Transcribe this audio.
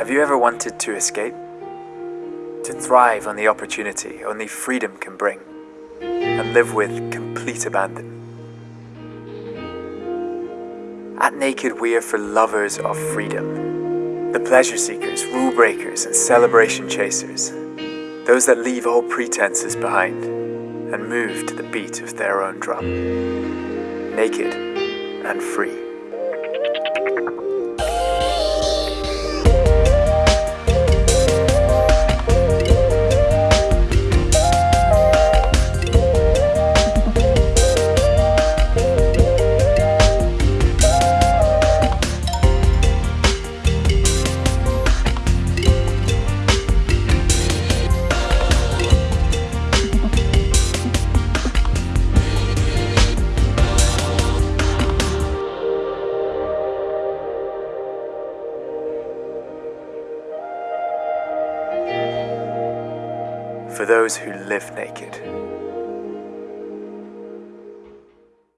Have you ever wanted to escape? To thrive on the opportunity only freedom can bring, and live with complete abandon. At Naked, we are for lovers of freedom. The pleasure seekers, rule breakers, and celebration chasers. Those that leave all pretenses behind and move to the beat of their own drum. Naked and free. For those who live naked.